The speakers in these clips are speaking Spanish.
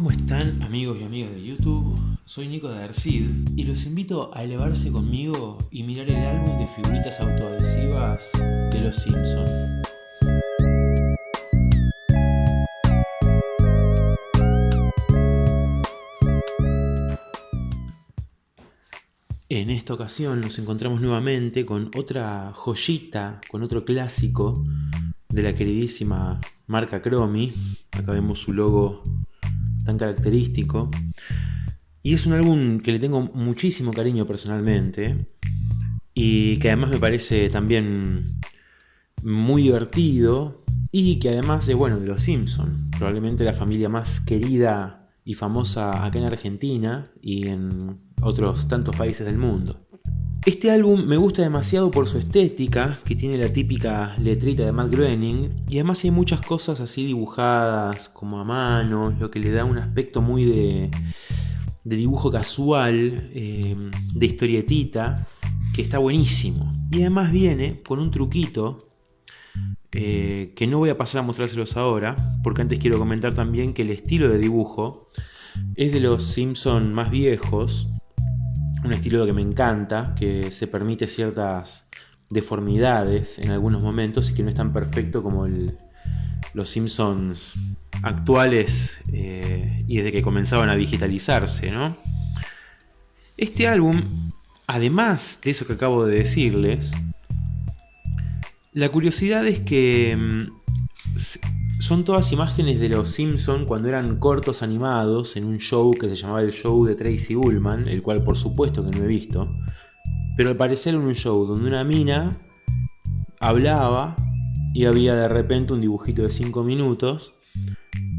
¿Cómo están amigos y amigas de YouTube? Soy Nico de Arcid y los invito a elevarse conmigo y mirar el álbum de figuritas autoadhesivas de Los Simpsons. En esta ocasión nos encontramos nuevamente con otra joyita, con otro clásico de la queridísima marca Cromi. Acá vemos su logo tan característico. Y es un álbum que le tengo muchísimo cariño personalmente. Y que además me parece también muy divertido. Y que además es bueno de los Simpsons. Probablemente la familia más querida y famosa acá en Argentina y en otros tantos países del mundo. Este álbum me gusta demasiado por su estética, que tiene la típica letrita de Matt Groening, y además hay muchas cosas así dibujadas como a mano, lo que le da un aspecto muy de, dibujo casual, eh, de historietita, que está buenísimo. Y además viene con un truquito eh, que no voy a pasar a mostrárselos ahora, porque antes quiero comentar también que el estilo de dibujo es de los Simpson más viejos, un estilo que me encanta, que se permite ciertas deformidades en algunos momentos y que no es tan perfecto como los Simpsons actuales eh, y desde que comenzaban a digitalizarse. ¿no? Este álbum, además de eso que acabo de decirles, la curiosidad es que mm, son todas imágenes de los Simpsons cuando eran cortos animados en un show que se llamaba el show de Tracy Ullman, el cual por supuesto que no he visto. Pero al parecer en un show donde una mina hablaba y había de repente un dibujito de 5 minutos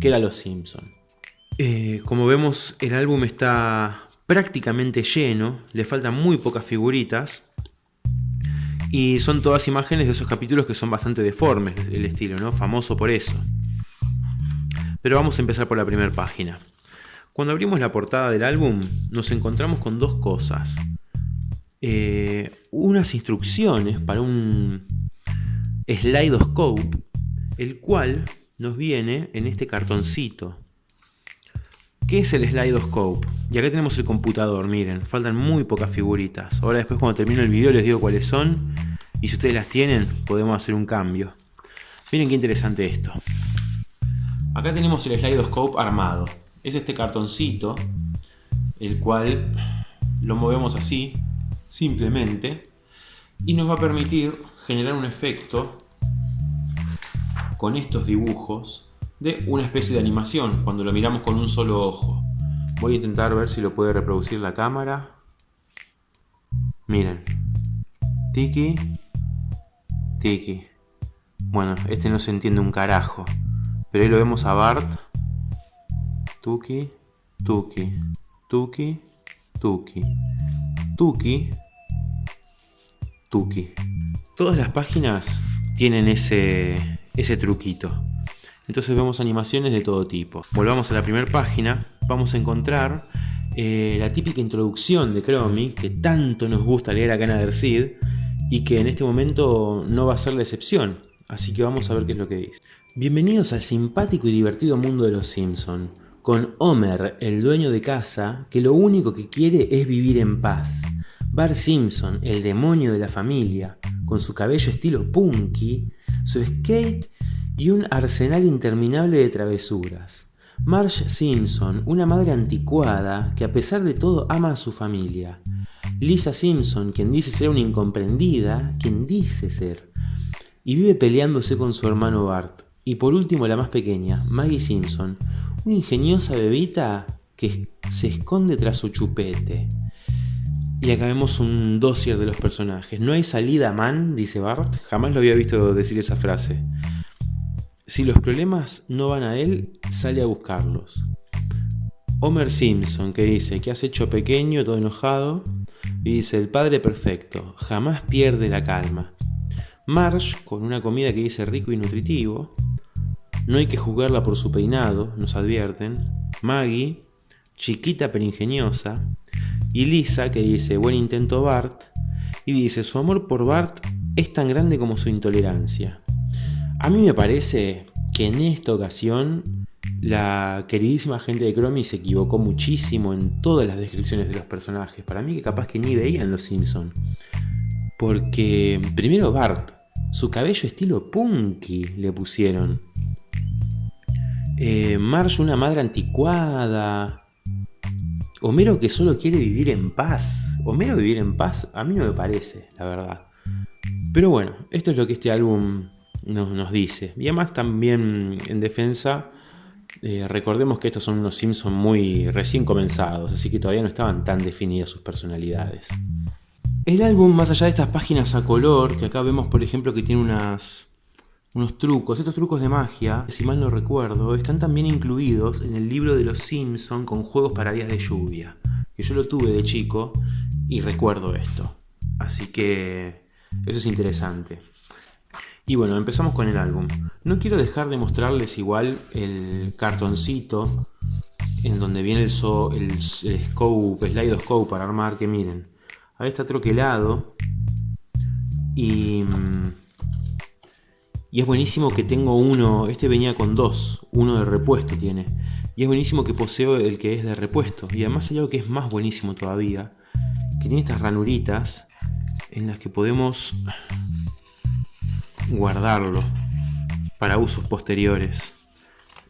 que era Los Simpsons. Eh, como vemos el álbum está prácticamente lleno, le faltan muy pocas figuritas. Y son todas imágenes de esos capítulos que son bastante deformes el estilo, ¿no? Famoso por eso. Pero vamos a empezar por la primera página. Cuando abrimos la portada del álbum nos encontramos con dos cosas. Eh, unas instrucciones para un slidoscope, el cual nos viene en este cartoncito. ¿Qué es el slidoscope? Y acá tenemos el computador, miren, faltan muy pocas figuritas. Ahora después cuando termine el video les digo cuáles son. Y si ustedes las tienen, podemos hacer un cambio. Miren qué interesante esto. Acá tenemos el Slidoscope armado. Es este cartoncito, el cual lo movemos así, simplemente, y nos va a permitir generar un efecto con estos dibujos de una especie de animación cuando lo miramos con un solo ojo. Voy a intentar ver si lo puede reproducir la cámara. Miren. Tiki. Tiki. Bueno, este no se entiende un carajo. Pero ahí lo vemos a Bart. Tuki, Tuki, Tuki, Tuki, Tuki, Tuki. Todas las páginas tienen ese, ese truquito. Entonces vemos animaciones de todo tipo. Volvamos a la primera página. Vamos a encontrar eh, la típica introducción de Chromie que tanto nos gusta leer acá en Adersid y que en este momento no va a ser la excepción. Así que vamos a ver qué es lo que dice. Bienvenidos al simpático y divertido mundo de los Simpson, con Homer, el dueño de casa, que lo único que quiere es vivir en paz. Bart Simpson, el demonio de la familia, con su cabello estilo punky, su skate y un arsenal interminable de travesuras. Marge Simpson, una madre anticuada que a pesar de todo ama a su familia. Lisa Simpson, quien dice ser una incomprendida, quien dice ser. Y vive peleándose con su hermano Bart. Y por último la más pequeña, Maggie Simpson, una ingeniosa bebita que se esconde tras su chupete. Y acá vemos un dossier de los personajes. No hay salida, man, dice Bart. Jamás lo había visto decir esa frase. Si los problemas no van a él, sale a buscarlos. Homer Simpson, que dice que has hecho pequeño, todo enojado, y dice el padre perfecto, jamás pierde la calma. Marsh, con una comida que dice rico y nutritivo, no hay que juzgarla por su peinado, nos advierten. Maggie, chiquita pero ingeniosa. Y Lisa, que dice, buen intento Bart. Y dice, su amor por Bart es tan grande como su intolerancia. A mí me parece que en esta ocasión La queridísima gente de Chromie se equivocó muchísimo en todas las descripciones de los personajes. Para mí que capaz que ni veían los Simpsons. Porque primero Bart, su cabello estilo punky le pusieron. Eh, Marge una madre anticuada. Homero que solo quiere vivir en paz. Homero vivir en paz a mí no me parece, la verdad. Pero bueno, esto es lo que este álbum nos, dice. Y además también en defensa, eh, recordemos que estos son unos Simpsons muy recién comenzados, así que todavía no estaban tan definidas sus personalidades. El álbum, más allá de estas páginas a color, que acá vemos por ejemplo que tiene unas, unos trucos, estos trucos de magia, si mal no recuerdo, están también incluidos en el libro de los Simpson con juegos para días de lluvia, que yo lo tuve de chico y recuerdo esto. Así que eso es interesante. Y bueno, empezamos con el álbum. No quiero dejar de mostrarles igual el cartoncito en donde viene el, el, el slide scope para armar, que miren, Ahí está troquelado. Y, y es buenísimo que tengo uno, este venía con dos, uno de repuesto tiene. Y es buenísimo que poseo el que es de repuesto. Y además hay algo que es más buenísimo todavía, que tiene estas ranuritas en las que podemos guardarlo para usos posteriores.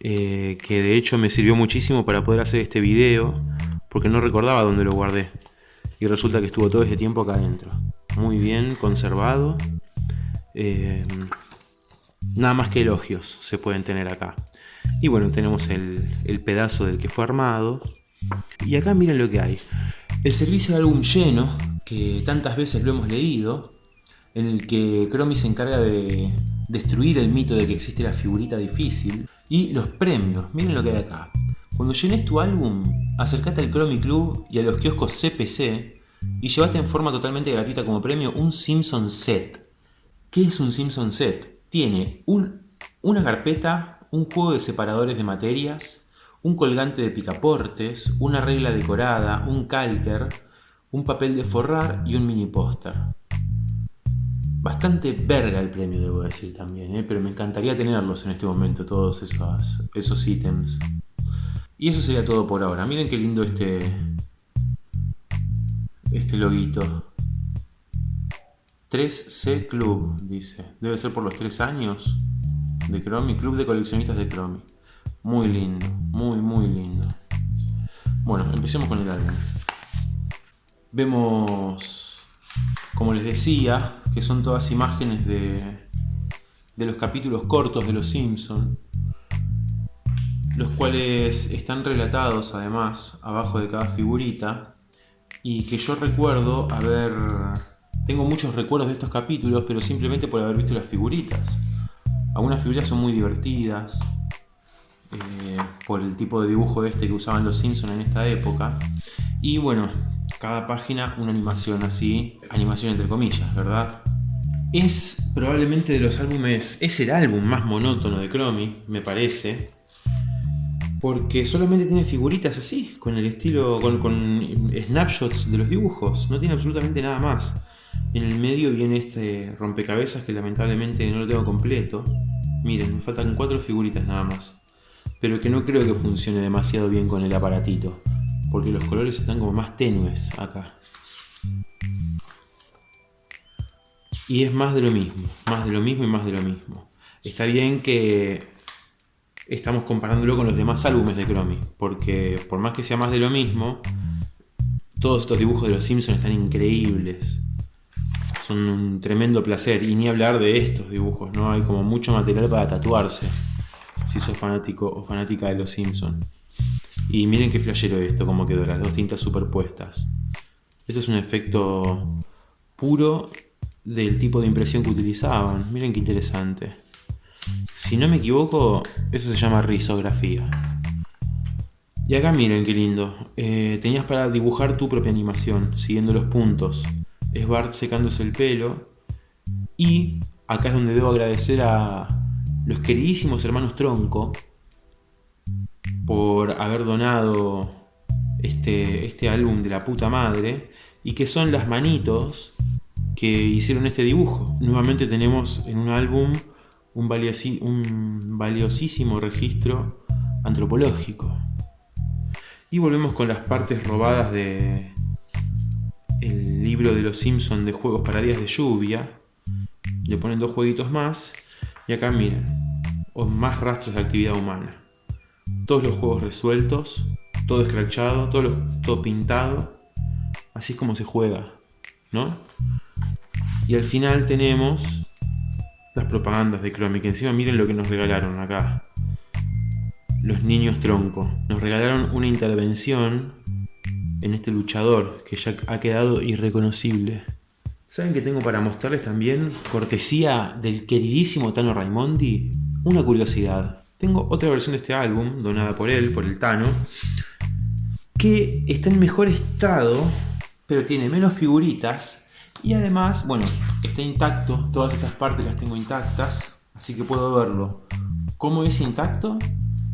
Eh, que de hecho me sirvió muchísimo para poder hacer este video, porque no recordaba dónde lo guardé y resulta que estuvo todo ese tiempo acá adentro. Muy bien conservado. Eh, nada más que elogios se pueden tener acá. Y bueno, tenemos el, pedazo del que fue armado. Y acá miren lo que hay. El servicio de álbum lleno, que tantas veces lo hemos leído, en el que Chromie se encarga de destruir el mito de que existe la figurita difícil. Y los premios, miren lo que hay acá. Cuando llenes tu álbum, acércate al Chromie Club y a los kioscos CPC y llevaste en forma totalmente gratuita como premio un Simpson Set. ¿Qué es un Simpson Set? Tiene una carpeta, un juego de separadores de materias, un colgante de picaportes, una regla decorada, un calker, un papel de forrar y un mini póster. Bastante verga el premio, debo decir también, ¿eh? pero me encantaría tenerlos en este momento, todos esos, esos ítems. Y eso sería todo por ahora. Miren qué lindo este, este loguito. 3C Club, dice. Debe ser por los 3 años de Chromie. Club de coleccionistas de Chromie. Muy lindo, muy, muy lindo. Bueno, empecemos con el álbum. Vemos, como les decía, que son todas imágenes de, de los capítulos cortos de Los Simpsons los cuales están relatados además abajo de cada figurita y que yo recuerdo haber... Tengo muchos recuerdos de estos capítulos, pero simplemente por haber visto las figuritas. Algunas figuras son muy divertidas, eh, por el tipo de dibujo este que usaban los Simpsons en esta época. Y bueno, cada página una animación así, animación entre comillas, ¿verdad? Es probablemente de los álbumes, es el álbum más monótono de Chromie, me parece porque solamente tiene figuritas así, con el estilo, con, snapshots de los dibujos, no tiene absolutamente nada más. En el medio viene este rompecabezas que lamentablemente no lo tengo completo. Miren, me faltan cuatro figuritas nada más. Pero que no creo que funcione demasiado bien con el aparatito. Porque los colores están como más tenues acá. Y es más de lo mismo, más de lo mismo y más de lo mismo. Está bien que estamos comparándolo con los demás álbumes de Chromie, porque por más que sea más de lo mismo, todos estos dibujos de los Simpsons están increíbles. Son un tremendo placer, y ni hablar de estos dibujos, ¿no? Hay como mucho material para tatuarse, si sos fanático o fanática de los Simpsons. Y miren qué flashero esto, como quedó, las dos tintas superpuestas. Esto es un efecto puro del tipo de impresión que utilizaban. Miren qué interesante. Si no me equivoco, eso se llama risografía. Y acá miren qué lindo. Eh, tenías para dibujar tu propia animación, siguiendo los puntos. Es Bart secándose el pelo. Y acá es donde debo agradecer a los queridísimos hermanos Tronco por haber donado este, este álbum de la puta madre. Y que son las manitos que hicieron este dibujo. Nuevamente tenemos en un álbum un, valiosísimo registro antropológico. Y volvemos con las partes robadas de el libro de los Simpsons de juegos para días de lluvia. Le ponen dos jueguitos más. Y acá miren, más rastros de actividad humana. Todos los juegos resueltos, todo escrachado, todo, todo pintado. Así es como se juega, ¿no? Y al final tenemos las propagandas de Chromie, que encima miren lo que nos regalaron acá. Los niños tronco. Nos regalaron una intervención en este luchador que ya ha quedado irreconocible. ¿Saben que tengo para mostrarles también, cortesía del queridísimo Tano Raimondi? Una curiosidad. Tengo otra versión de este álbum, donada por él, por el Tano, que está en mejor estado, pero tiene menos figuritas y además, bueno, está intacto, todas estas partes las tengo intactas, así que puedo verlo. ¿Cómo es intacto?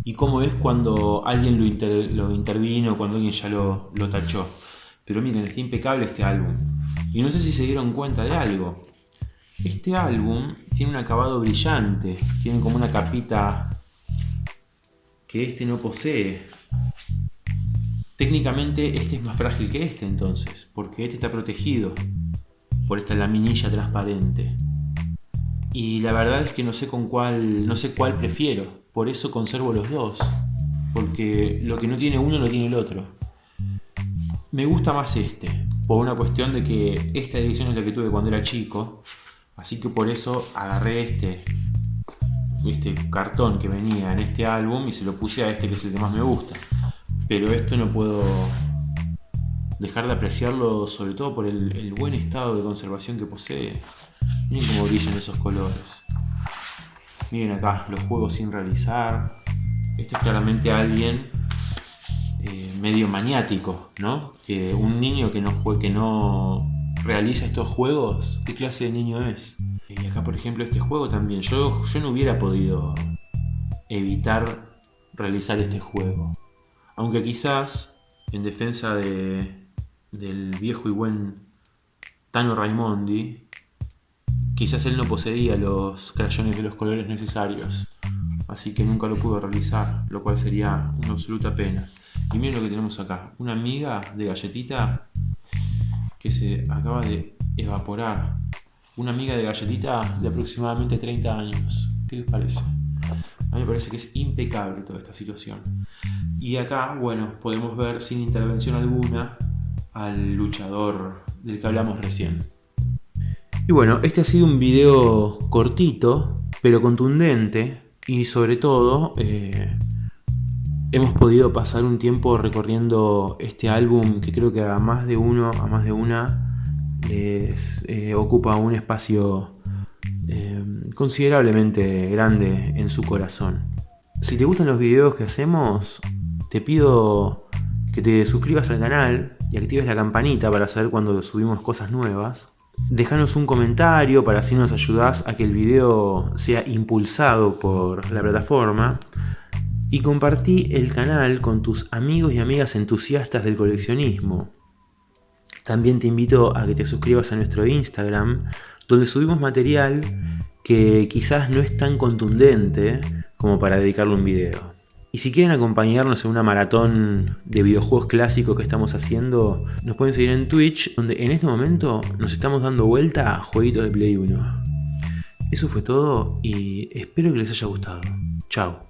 Y cómo es cuando alguien lo, intervino, cuando alguien ya lo, lo tachó. Pero miren, está impecable este álbum. Y no sé si se dieron cuenta de algo. Este álbum tiene un acabado brillante, tiene como una capita que este no posee. Técnicamente este es más frágil que este entonces, porque este está protegido por esta laminilla transparente. Y la verdad es que no sé con cuál, no sé cuál prefiero, por eso conservo los dos, porque lo que no tiene uno no tiene el otro. Me gusta más este, por una cuestión de que esta edición es la que tuve cuando era chico, así que por eso agarré este, este cartón que venía en este álbum y se lo puse a este que es el que más me gusta. Pero esto no puedo dejar de apreciarlo sobre todo por el, buen estado de conservación que posee. Miren cómo brillan esos colores. Miren acá, los juegos sin realizar. Esto es claramente alguien eh, medio maniático, ¿no? Un niño que no, que no realiza estos juegos, ¿qué clase de niño es? Y acá, por ejemplo, este juego también. Yo, yo no hubiera podido evitar realizar este juego. Aunque quizás, en defensa de, del viejo y buen Tano Raimondi, quizás él no poseía los crayones de los colores necesarios, así que nunca lo pudo realizar, lo cual sería una absoluta pena. Y miren lo que tenemos acá, una amiga de galletita que se acaba de evaporar. Una amiga de galletita de aproximadamente 30 años. ¿Qué les parece? A mí me parece que es impecable toda esta situación. Y acá, bueno, podemos ver sin intervención alguna al luchador del que hablamos recién. Y bueno, este ha sido un video cortito, pero contundente y sobre todo eh, hemos podido pasar un tiempo recorriendo este álbum que creo que a más de uno, a más de una, les eh, ocupa un espacio eh, considerablemente grande en su corazón. Si te gustan los videos que hacemos, te pido que te suscribas al canal y actives la campanita para saber cuando subimos cosas nuevas. Déjanos un comentario para así nos ayudás a que el video sea impulsado por la plataforma. Y compartí el canal con tus amigos y amigas entusiastas del coleccionismo. También te invito a que te suscribas a nuestro Instagram, donde subimos material que quizás no es tan contundente como para dedicarle un video. Y si quieren acompañarnos en una maratón de videojuegos clásicos que estamos haciendo, nos pueden seguir en Twitch, donde en este momento nos estamos dando vuelta a jueguitos de Play 1. Eso fue todo y espero que les haya gustado. Chao.